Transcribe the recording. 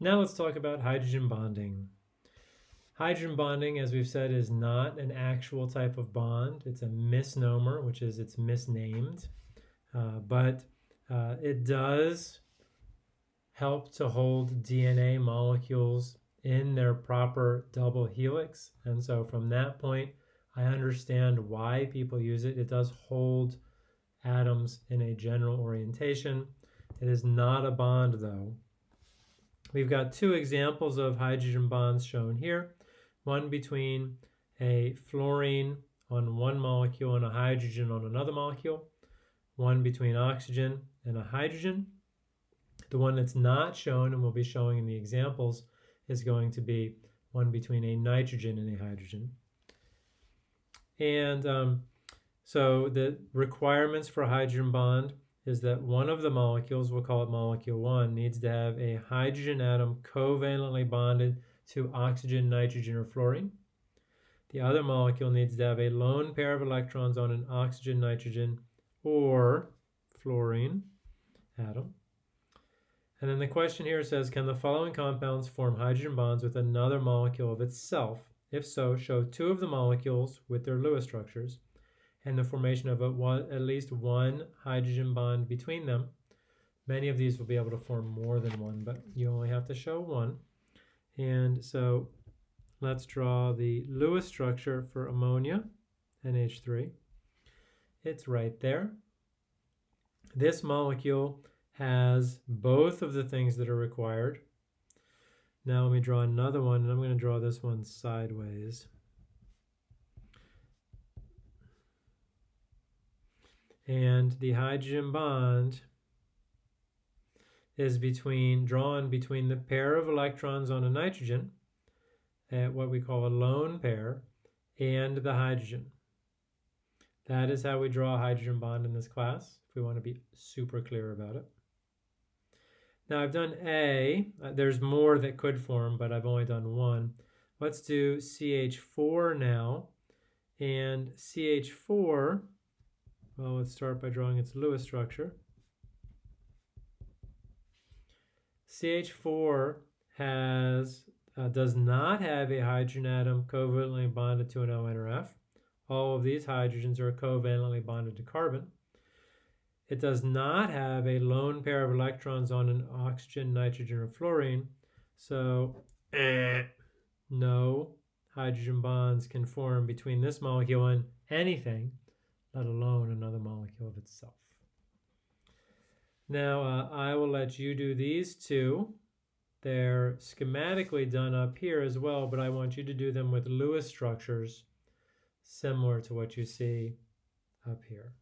Now let's talk about hydrogen bonding. Hydrogen bonding, as we've said, is not an actual type of bond. It's a misnomer, which is it's misnamed. Uh, but uh, it does help to hold DNA molecules in their proper double helix. And so from that point, I understand why people use it. It does hold atoms in a general orientation. It is not a bond though. We've got two examples of hydrogen bonds shown here one between a fluorine on one molecule and a hydrogen on another molecule, one between oxygen and a hydrogen. The one that's not shown and we'll be showing in the examples is going to be one between a nitrogen and a hydrogen. And um, so the requirements for a hydrogen bond is that one of the molecules, we'll call it molecule one, needs to have a hydrogen atom covalently bonded to oxygen, nitrogen, or fluorine. The other molecule needs to have a lone pair of electrons on an oxygen, nitrogen, or fluorine atom. And then the question here says, can the following compounds form hydrogen bonds with another molecule of itself? If so, show two of the molecules with their Lewis structures and the formation of one, at least one hydrogen bond between them. Many of these will be able to form more than one, but you only have to show one. And so let's draw the Lewis structure for ammonia, NH3. It's right there. This molecule has both of the things that are required. Now let me draw another one, and I'm going to draw this one sideways. And the hydrogen bond is between drawn between the pair of electrons on a nitrogen, at what we call a lone pair, and the hydrogen. That is how we draw a hydrogen bond in this class, if we want to be super clear about it. Now I've done A, uh, there's more that could form, but I've only done one. Let's do CH4 now, and CH4, well, let's start by drawing its Lewis structure. CH4 has uh, does not have a hydrogen atom covalently bonded to an O N or F. All of these hydrogens are covalently bonded to carbon. It does not have a lone pair of electrons on an oxygen, nitrogen, or fluorine. So, eh, no hydrogen bonds can form between this molecule and anything, let alone another molecule of itself. Now, uh, I will let you do these two. They're schematically done up here as well, but I want you to do them with Lewis structures similar to what you see up here.